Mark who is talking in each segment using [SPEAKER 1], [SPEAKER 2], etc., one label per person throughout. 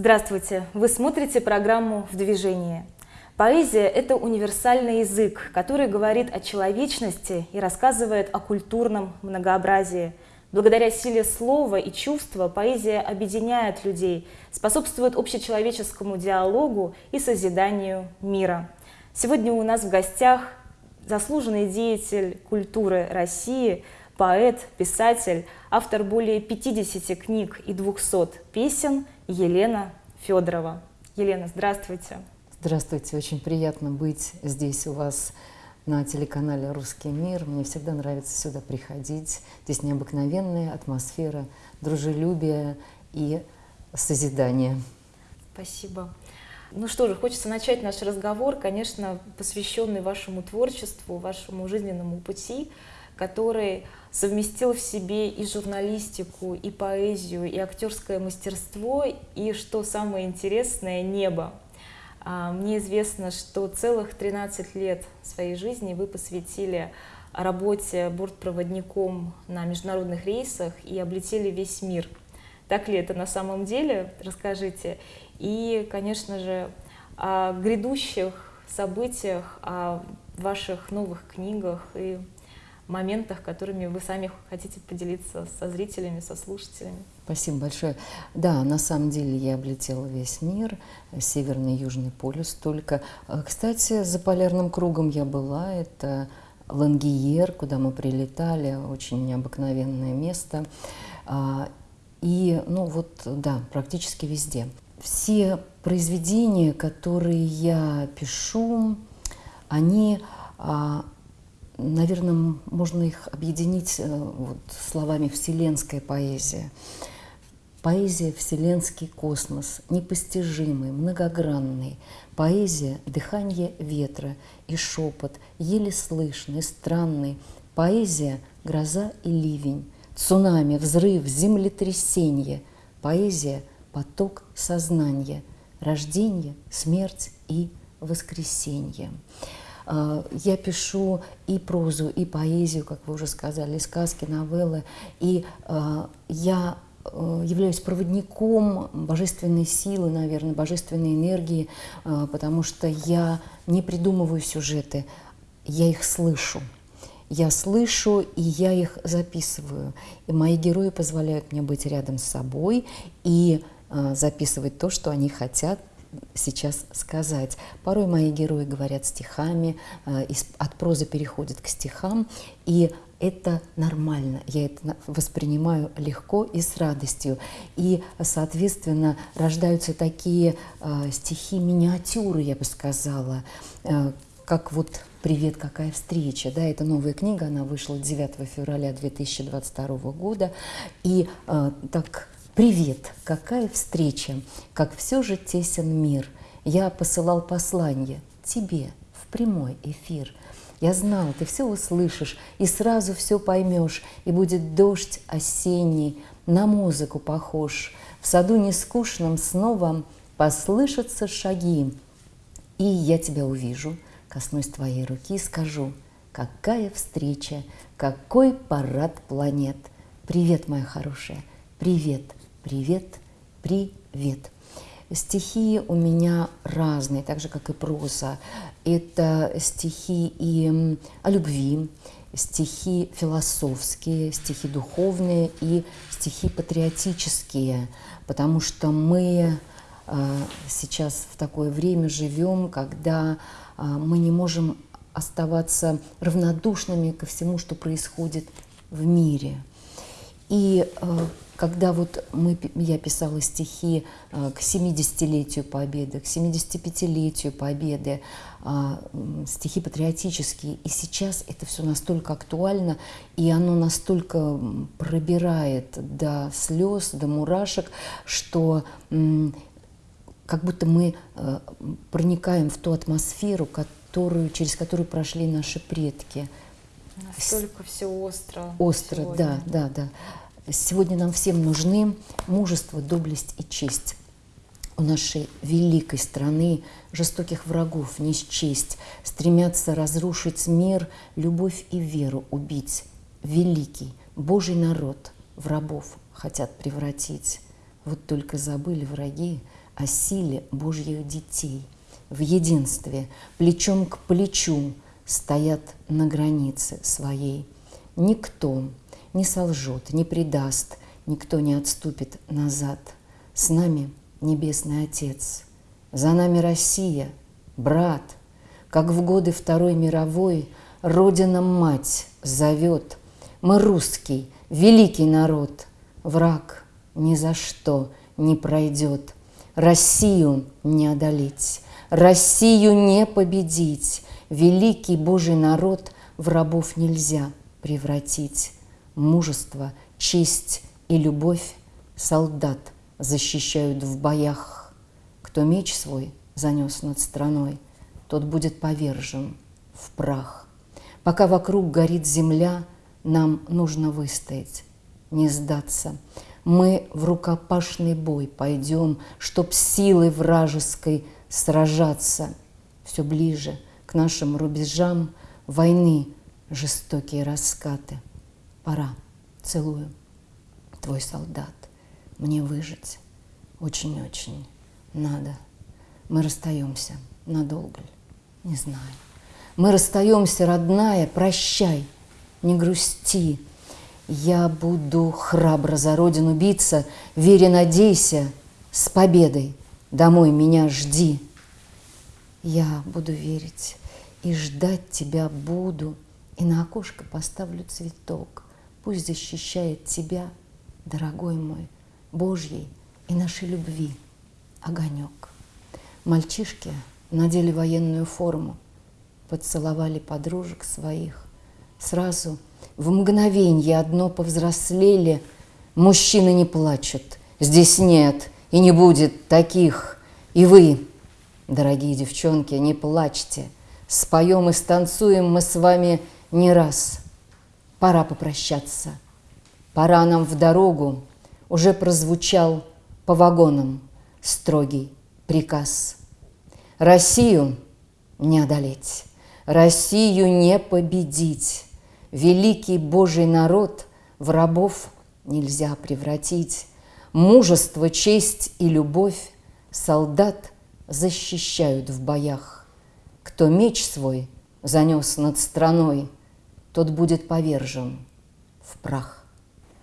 [SPEAKER 1] Здравствуйте! Вы смотрите программу «В движении». Поэзия – это универсальный язык, который говорит о человечности и рассказывает о культурном многообразии. Благодаря силе слова и чувства поэзия объединяет людей, способствует общечеловеческому диалогу и созиданию мира. Сегодня у нас в гостях заслуженный деятель культуры России, поэт, писатель, автор более 50 книг и 200 песен – Елена Федорова. Елена, здравствуйте.
[SPEAKER 2] Здравствуйте, очень приятно быть здесь у вас на телеканале «Русский мир». Мне всегда нравится сюда приходить. Здесь необыкновенная атмосфера, дружелюбие и созидание.
[SPEAKER 1] Спасибо. Ну что же, хочется начать наш разговор, конечно, посвященный вашему творчеству, вашему жизненному пути, который совместил в себе и журналистику, и поэзию, и актерское мастерство, и, что самое интересное, небо. А, мне известно, что целых 13 лет своей жизни вы посвятили работе бортпроводником на международных рейсах и облетели весь мир. Так ли это на самом деле? Расскажите. И, конечно же, о грядущих событиях, о ваших новых книгах и моментах, которыми вы сами хотите поделиться со зрителями, со слушателями.
[SPEAKER 2] Спасибо большое. Да, на самом деле я облетела весь мир, Северный и Южный полюс только. А, кстати, за полярным кругом я была, это Лангиер, куда мы прилетали, очень необыкновенное место. А, и, ну вот, да, практически везде. Все произведения, которые я пишу, они а, наверное, можно их объединить э, вот, словами «вселенская поэзия». Поэзия – вселенский космос, непостижимый, многогранный. Поэзия – дыхание ветра и шепот, еле слышный, странный. Поэзия – гроза и ливень, цунами, взрыв, землетрясение. Поэзия – поток сознания, рождение, смерть и воскресенье. А, я пишу и прозу, и поэзию, как вы уже сказали, и сказки, новеллы. И а, я э, являюсь проводником божественной силы, наверное, божественной энергии, а, потому что я не придумываю сюжеты, я их слышу. Я слышу, и я их записываю. И мои герои позволяют мне быть рядом с собой и записывать то, что они хотят сейчас сказать. Порой мои герои говорят стихами, э, от прозы переходят к стихам, и это нормально, я это воспринимаю легко и с радостью. И, соответственно, рождаются такие э, стихи-миниатюры, я бы сказала, э, как вот «Привет, какая встреча!» да, Это новая книга, она вышла 9 февраля 2022 года. И э, так Привет, какая встреча, как все же тесен мир. Я посылал послание тебе в прямой эфир. Я знал, ты все услышишь и сразу все поймешь, и будет дождь осенний, на музыку похож. В саду нескучном снова послышатся шаги, и я тебя увижу, коснусь твоей руки и скажу, какая встреча, какой парад планет. Привет, моя хорошая, привет – Привет, привет. Стихи у меня разные, так же, как и проза. Это стихи и о любви, стихи философские, стихи духовные и стихи патриотические, потому что мы э, сейчас в такое время живем, когда э, мы не можем оставаться равнодушными ко всему, что происходит в мире. И э, когда вот мы, я писала стихи э, к 70-летию Победы, к 75-летию Победы, а, стихи патриотические, и сейчас это все настолько актуально, и оно настолько пробирает до слез, до мурашек, что как будто мы э, проникаем в ту атмосферу, которую, через которую прошли наши предки.
[SPEAKER 1] Настолько все остро.
[SPEAKER 2] Остро, сегодня. да, да, да. Сегодня нам всем нужны мужество, доблесть и честь. У нашей великой страны жестоких врагов не счесть, Стремятся разрушить мир, любовь и веру убить. Великий Божий народ в рабов хотят превратить. Вот только забыли враги о силе Божьих детей. В единстве, плечом к плечу, стоят на границе своей. Никто не солжет, не предаст, никто не отступит назад. С нами Небесный Отец, за нами Россия, брат, как в годы Второй мировой Родина-мать зовет. Мы русский, великий народ, враг ни за что не пройдет. Россию не одолеть, Россию не победить. Великий Божий народ в рабов нельзя превратить. Мужество, честь и любовь солдат защищают в боях. Кто меч свой занес над страной, тот будет повержен в прах. Пока вокруг горит земля, нам нужно выстоять, не сдаться. Мы в рукопашный бой пойдем, чтоб силой вражеской сражаться. Все ближе к нашим рубежам войны жестокие раскаты. Пора, целую, твой солдат, мне выжить очень-очень надо. Мы расстаемся надолго ли? Не знаю. Мы расстаемся, родная, прощай, не грусти. Я буду храбро за родину биться, вере надейся, с победой домой меня жди. Я буду верить и ждать тебя буду, и на окошко поставлю цветок. Пусть защищает тебя, дорогой мой, Божьей и нашей любви огонек. Мальчишки надели военную форму – поцеловали подружек своих. Сразу в мгновенье одно повзрослели. Мужчины не плачут, здесь нет и не будет таких. И вы, дорогие девчонки, не плачьте. Споем и станцуем мы с вами не раз. Пора попрощаться. Пора нам в дорогу. Уже прозвучал по вагонам строгий приказ. Россию не одолеть. Россию не победить. Великий Божий народ в рабов нельзя превратить. Мужество, честь и любовь солдат защищают в боях. Кто меч свой занес над страной, тот будет повержен в прах.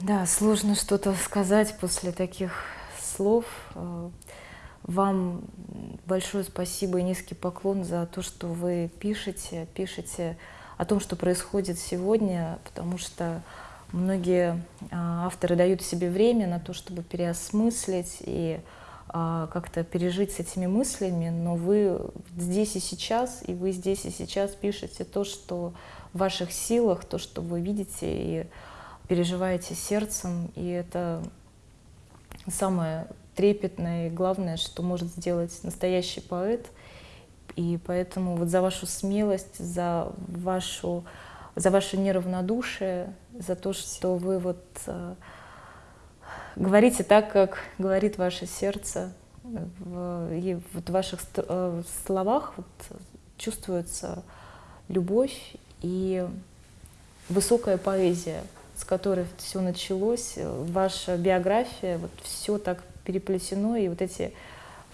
[SPEAKER 1] Да, сложно что-то сказать после таких слов. Вам большое спасибо и низкий поклон за то, что вы пишете, пишете о том, что происходит сегодня, потому что многие а, авторы дают себе время на то, чтобы переосмыслить и как-то пережить с этими мыслями, но вы здесь и сейчас, и вы здесь и сейчас пишете то, что в ваших силах, то, что вы видите и переживаете сердцем, и это самое трепетное и главное, что может сделать настоящий поэт. И поэтому вот за вашу смелость, за, вашу, за ваше неравнодушие, за то, что вы вот э, говорите так, как говорит ваше сердце, в, и вот в ваших э, словах вот чувствуется любовь и высокая поэзия, с которой все началось, ваша биография, вот все так переплетено, и вот эти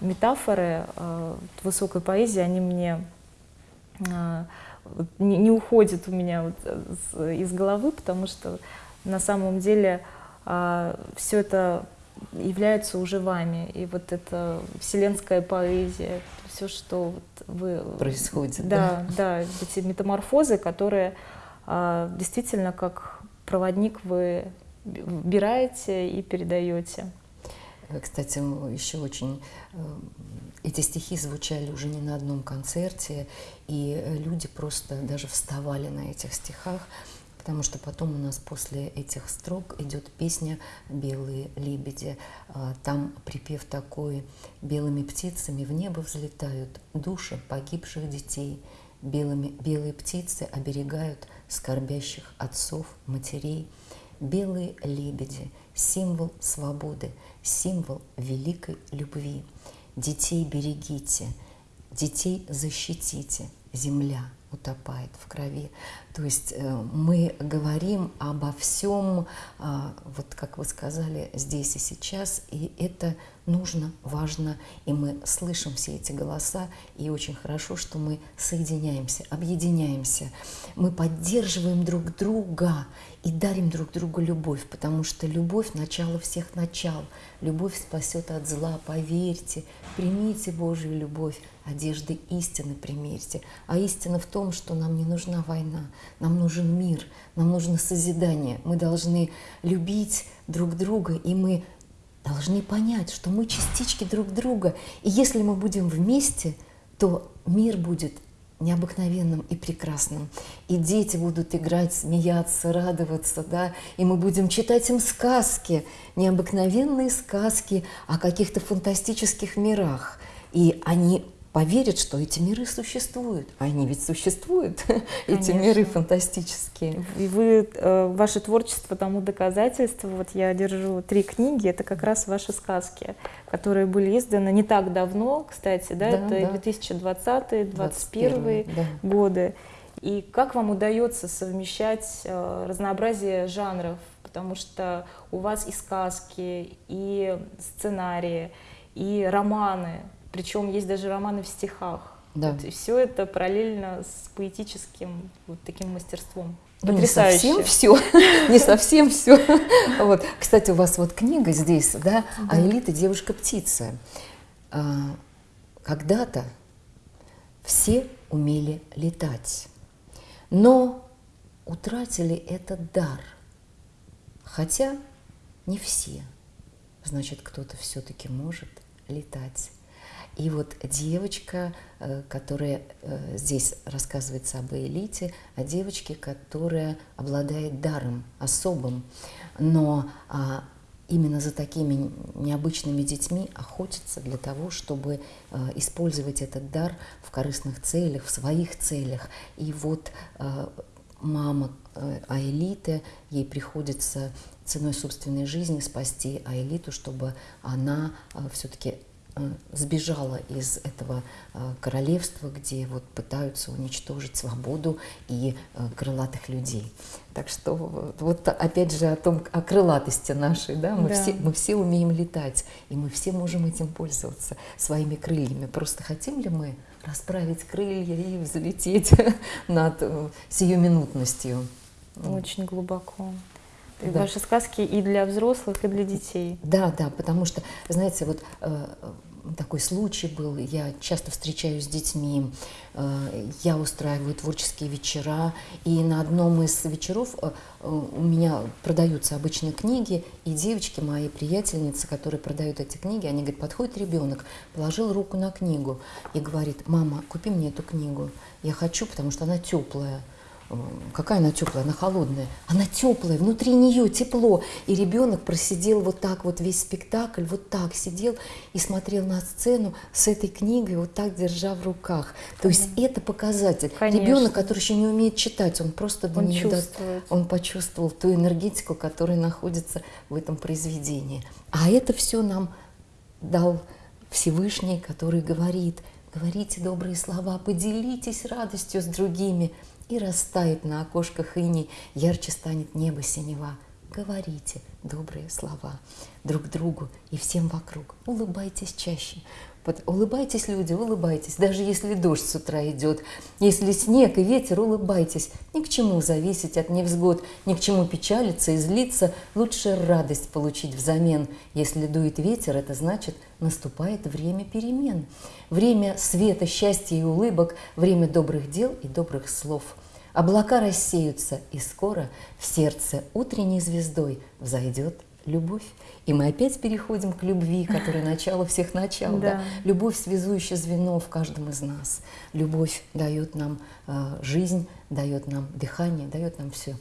[SPEAKER 1] метафоры э, высокой поэзии, они мне э, не, не уходят у меня вот из головы, потому что на самом деле э, все это является уже вами, и вот это вселенская поэзия, все, что вот вы...
[SPEAKER 2] Происходит,
[SPEAKER 1] да? Да, да, эти метаморфозы, которые э, действительно как проводник вы убираете и передаете.
[SPEAKER 2] Кстати, еще очень э, эти стихи звучали уже не на одном концерте, и люди просто даже вставали на этих стихах, потому что потом у нас после этих строк идет песня «Белые лебеди». А, там припев такой «Белыми птицами в небо взлетают души погибших детей, Белыми, белые птицы оберегают скорбящих отцов, матерей, белые лебеди – символ свободы, символ великой любви. Детей берегите, детей защитите, земля утопает в крови. То есть э, мы говорим обо всем, а, вот как вы сказали, здесь и сейчас, и это нужно, важно, и мы слышим все эти голоса, и очень хорошо, что мы соединяемся, объединяемся, мы поддерживаем друг друга и дарим друг другу любовь, потому что любовь – начало всех начал, любовь спасет от зла, поверьте, примите Божью любовь, одежды истины примерьте. А истина в том, что нам не нужна война, нам нужен мир, нам нужно созидание. Мы должны любить друг друга, и мы должны понять, что мы частички друг друга. И если мы будем вместе, то мир будет необыкновенным и прекрасным. И дети будут играть, смеяться, радоваться, да, и мы будем читать им сказки, необыкновенные сказки о каких-то фантастических мирах. И они поверят, что эти миры существуют. А они ведь существуют, эти миры фантастические.
[SPEAKER 1] И вы, э, ваше творчество тому доказательство. Вот я держу три книги, это как раз ваши сказки, которые были изданы не так давно, кстати, да, да это да. 2020-2021 да. годы. И как вам удается совмещать э, разнообразие жанров? Потому что у вас и сказки, и сценарии, и романы, причем есть даже романы в стихах. Да. Вот, и все это параллельно с поэтическим вот таким мастерством.
[SPEAKER 2] Ну, не совсем все, не совсем все. Вот. Кстати, у вас вот книга здесь, да, а элита девушка-птица. А, когда-то все умели летать, но утратили этот дар. Хотя не все. Значит, кто-то все-таки может летать. И вот девочка, э, которая э, здесь рассказывается об элите, о девочке, которая обладает даром особым, но а, именно за такими необычными детьми охотится для того, чтобы э, использовать этот дар в корыстных целях, в своих целях. И вот мама Аэлиты, ей приходится ценой собственной жизни спасти Аэлиту, чтобы она все-таки Э, сбежала из этого э, королевства, где вот пытаются уничтожить свободу и э, крылатых людей. Так что вот опять же о том, о крылатости нашей, да, мы, да. Все, мы все умеем летать, и мы все можем этим пользоваться, своими крыльями. Просто хотим ли мы расправить крылья и взлететь над сиюминутностью?
[SPEAKER 1] Очень глубоко. Да. Ваши сказки и для взрослых, и для детей.
[SPEAKER 2] Да, да, потому что, знаете, вот э, такой случай был, я часто встречаюсь с детьми, э, я устраиваю творческие вечера, и на одном из вечеров э, у меня продаются обычные книги, и девочки, мои приятельницы, которые продают эти книги, они говорят, подходит ребенок, положил руку на книгу и говорит, мама, купи мне эту книгу, я хочу, потому что она теплая. Какая она теплая, она холодная. Она теплая, внутри нее тепло. И ребенок просидел вот так вот весь спектакль, вот так сидел и смотрел на сцену с этой книгой, вот так держа в руках. То есть это показатель. Конечно. Ребенок, который еще не умеет читать, он просто
[SPEAKER 1] он, нее чувствует.
[SPEAKER 2] он почувствовал ту энергетику, которая находится в этом произведении. А это все нам дал Всевышний, который говорит, говорите добрые слова, поделитесь радостью с другими – и растает на окошках ини, ярче станет небо синева. Говорите добрые слова друг другу и всем вокруг. Улыбайтесь чаще. Улыбайтесь, люди, улыбайтесь, даже если дождь с утра идет. Если снег и ветер, улыбайтесь. Ни к чему зависеть от невзгод, ни к чему печалиться и злиться. Лучше радость получить взамен. Если дует ветер, это значит, наступает время перемен. Время света, счастья и улыбок, время добрых дел и добрых слов. Облака рассеются, и скоро в сердце утренней звездой взойдет любовь. И мы опять переходим к любви, которая начало всех начал. Да. Да? Любовь – связующее звено в каждом из нас. Любовь дает нам э, жизнь, дает нам дыхание, дает нам все.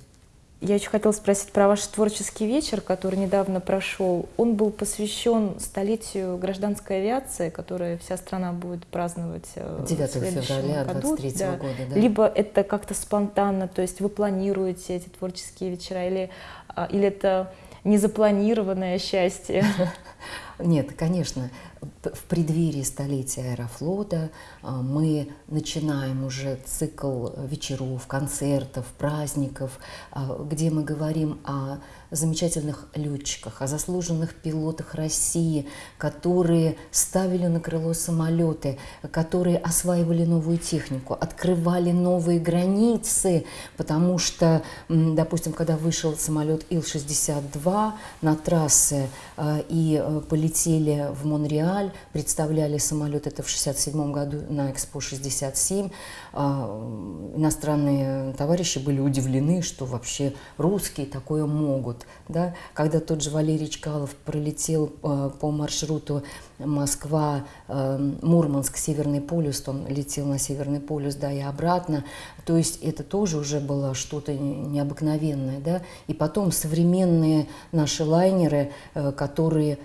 [SPEAKER 1] Я еще хотела спросить про ваш творческий вечер, который недавно прошел. Он был посвящен столетию гражданской авиации, которая вся страна будет праздновать 9
[SPEAKER 2] э, февраля 2023 да. года. Да.
[SPEAKER 1] Либо это как-то спонтанно, то есть вы планируете эти творческие вечера, или, а, или это незапланированное счастье?
[SPEAKER 2] Нет, конечно, в преддверии столетия Аэрофлота а, мы начинаем уже цикл вечеров, концертов, праздников, а, где мы говорим о замечательных летчиках, о заслуженных пилотах России, которые ставили на крыло самолеты, которые осваивали новую технику, открывали новые границы, потому что, допустим, когда вышел самолет Ил-62 на трассе а, и э, полетели в Монреаль, представляли самолет это в 67 году на Экспо 67, а, иностранные товарищи были удивлены, что вообще русские такое могут. Да? Когда тот же Валерий Чкалов пролетел а, по маршруту Москва, э, Мурманск, Северный полюс, он летел на Северный полюс, да, и обратно. То есть это тоже уже было что-то необыкновенное, да. И потом современные наши лайнеры, э, которые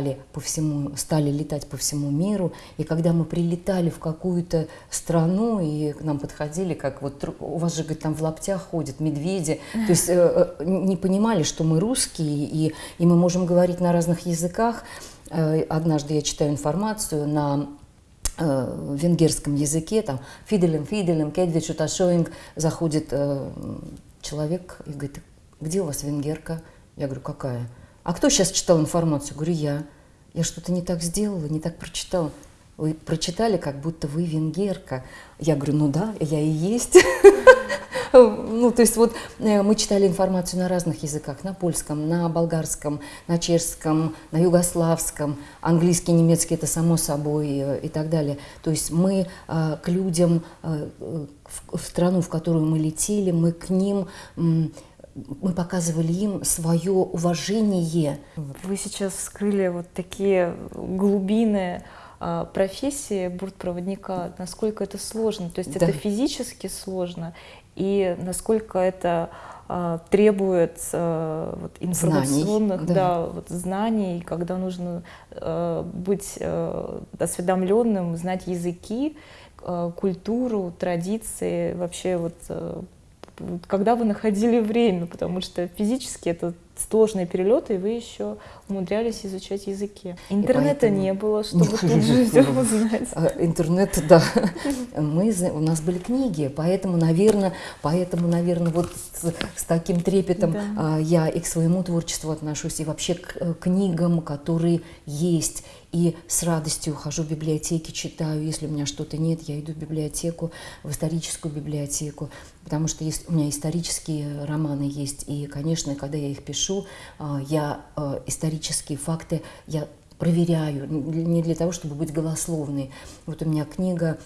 [SPEAKER 2] летали по всему, стали летать по всему миру, и когда мы прилетали в какую-то страну, и к нам подходили, как вот у вас же, говорит, там в лаптях ходят медведи, то есть э, не понимали, что мы русские, и, и мы можем говорить на разных языках, Э, однажды я читаю информацию на э, венгерском языке, там «фиделем, фиделем, кедвичу ташоинг», заходит э, человек и говорит, где у вас венгерка? Я говорю, какая? А кто сейчас читал информацию? Говорю, я. Я что-то не так сделала, не так прочитала. Вы прочитали, как будто вы венгерка. Я говорю, ну да, я и есть. Ну, то есть вот э, мы читали информацию на разных языках, на польском, на болгарском, на чешском, на югославском, английский, немецкий, это само собой э, и так далее. То есть мы э, к людям, в страну, в которую мы летели, мы к ним мы показывали им свое уважение.
[SPEAKER 1] Вы сейчас вскрыли вот такие глубины профессии бортпроводника, насколько это сложно. То есть да. это физически сложно, и насколько это а, требует а, вот, информационных знаний, да. Да, вот, знаний, когда нужно а, быть а, осведомленным, знать языки, а, культуру, традиции, вообще вот, а, когда вы находили время, потому что физически это сложные перелеты, и вы еще умудрялись изучать языки. Интернета поэтому... не было, чтобы тут же все узнать.
[SPEAKER 2] А, интернет, да. Мы, у нас были книги, поэтому, наверное, поэтому, наверное, вот с, с таким трепетом да. А, я и к своему творчеству отношусь, и вообще к э, книгам, которые есть. И с радостью ухожу в библиотеки, читаю. Если у меня что-то нет, я иду в библиотеку, в историческую библиотеку, потому что есть, у меня исторические романы есть. И, конечно, когда я их пишу, а, я а, исторические факты я проверяю, не для того, чтобы быть голословной. Вот у меня книга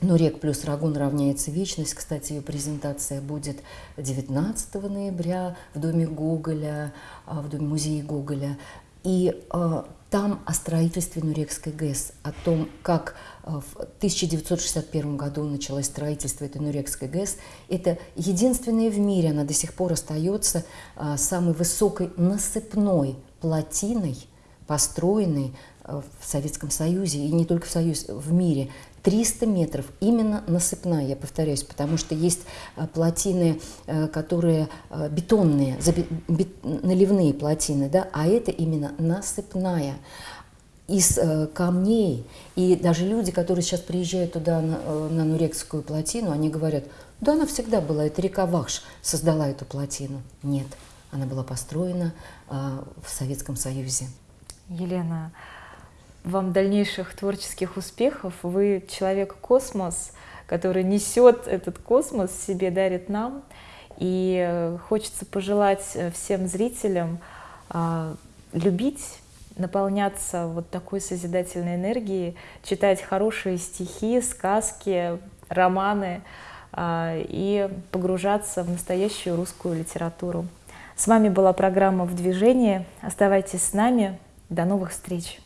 [SPEAKER 2] Нурек плюс Рагун равняется вечность. Кстати, ее презентация будет 19 ноября в доме Гоголя, а, в доме музея Гоголя. И там о строительстве Нурекской ГЭС, о том, как э, в 1961 году началось строительство этой Нурекской ГЭС. Это единственная в мире, она до сих пор остается э, самой высокой насыпной плотиной, построенной э, в Советском Союзе, и не только в Союзе, в мире. 300 метров, именно насыпная, я повторяюсь, потому что есть э, плотины, э, которые э, бетонные, наливные плотины, да, а это именно насыпная из камней. И даже люди, которые сейчас приезжают туда, на, на Нурекскую плотину, они говорят, да, она всегда была, это река Вахш создала эту плотину. Нет, она была построена в Советском Союзе.
[SPEAKER 1] Елена, вам дальнейших творческих успехов. Вы человек-космос, который несет этот космос себе, дарит нам. И э, хочется пожелать э, всем зрителям а, любить, наполняться вот такой созидательной энергией, читать хорошие стихи, сказки, романы а, и погружаться в настоящую русскую литературу. С вами была программа «В движении». Оставайтесь с нами. До новых встреч!